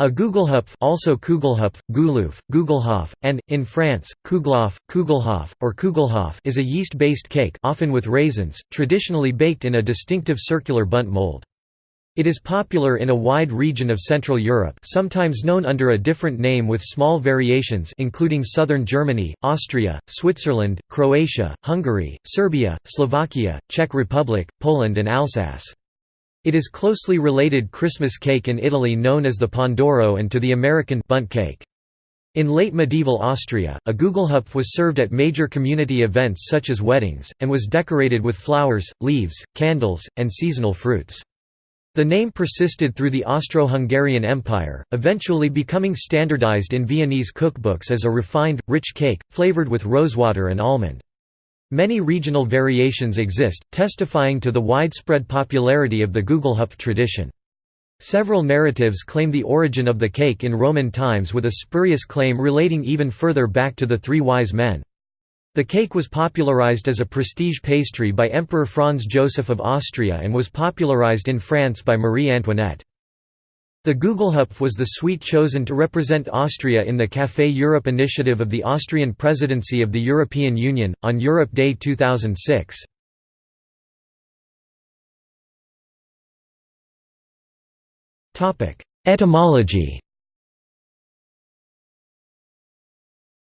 A Gugelhupf also Kugelhupf, Guluf, Gugelhof, and, in France, Kuglof, Kugelhof, or Kugelhof is a yeast-based cake often with raisins, traditionally baked in a distinctive circular Bundt mold. It is popular in a wide region of Central Europe sometimes known under a different name with small variations including southern Germany, Austria, Switzerland, Croatia, Hungary, Serbia, Slovakia, Czech Republic, Poland and Alsace. It is closely related Christmas cake in Italy known as the Pandoro and to the American Bundt cake. In late medieval Austria, a Gugelhupf was served at major community events such as weddings, and was decorated with flowers, leaves, candles, and seasonal fruits. The name persisted through the Austro-Hungarian Empire, eventually becoming standardized in Viennese cookbooks as a refined, rich cake, flavored with rosewater and almond. Many regional variations exist, testifying to the widespread popularity of the Gugelhupf tradition. Several narratives claim the origin of the cake in Roman times with a spurious claim relating even further back to the Three Wise Men. The cake was popularized as a prestige pastry by Emperor Franz Joseph of Austria and was popularized in France by Marie Antoinette. The Gugelhupf was the sweet chosen to represent Austria in the Café Europe initiative of the Austrian presidency of the European Union, on Europe Day 2006. Etymology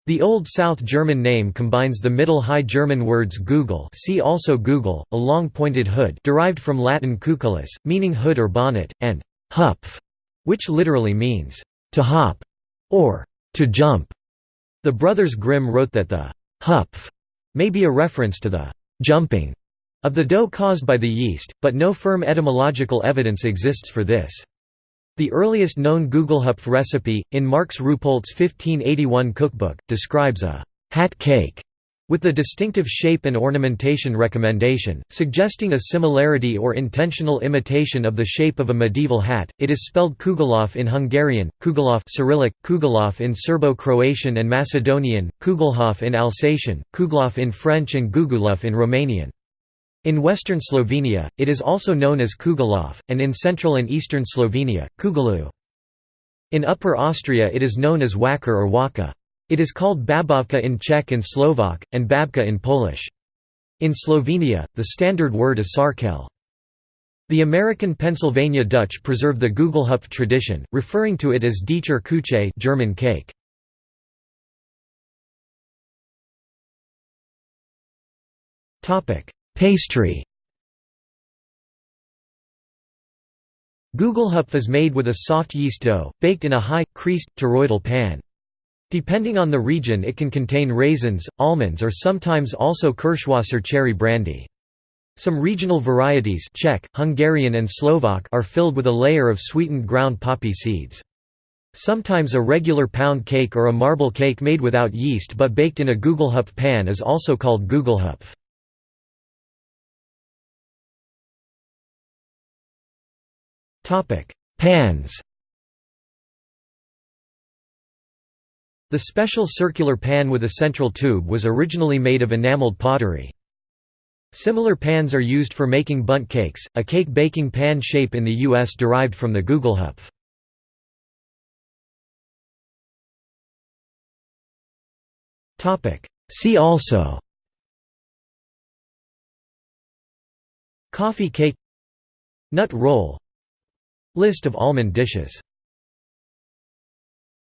The Old South German name combines the Middle High German words Gugel see also Gugel, a long pointed hood derived from Latin cuculus, meaning hood or bonnet, and Hupf, which literally means, to hop, or to jump. The brothers Grimm wrote that the hupf may be a reference to the jumping of the dough caused by the yeast, but no firm etymological evidence exists for this. The earliest known Gugelhupf recipe, in Marx Rumpolt's 1581 cookbook, describes a hat cake with the distinctive shape and ornamentation recommendation, suggesting a similarity or intentional imitation of the shape of a medieval hat, it is spelled Kugelhof in Hungarian, Kugelhof Cyrillic, Kugelhof in Serbo-Croatian and Macedonian, Kugelhof in Alsatian, Kuglof in French and Gugulov in Romanian. In western Slovenia, it is also known as Kugelhof, and in central and eastern Slovenia, Kugelu. In Upper Austria it is known as Wacker or Waka. It is called babovka in Czech and Slovak, and babka in Polish. In Slovenia, the standard word is sarkel. The American Pennsylvania Dutch preserve the Gugelhupf tradition, referring to it as Dieter Kuche German cake. Pastry Gugelhupf is made with a soft yeast dough, baked in a high, creased, toroidal pan. Depending on the region it can contain raisins, almonds or sometimes also Kirschwasser cherry brandy. Some regional varieties Czech, Hungarian and Slovak are filled with a layer of sweetened ground poppy seeds. Sometimes a regular pound cake or a marble cake made without yeast but baked in a Gugelhupf pan is also called Gugelhupf. Pans The special circular pan with a central tube was originally made of enameled pottery. Similar pans are used for making bundt cakes, a cake baking pan shape in the U.S. derived from the Gugelhupf. See also Coffee cake Nut roll List of almond dishes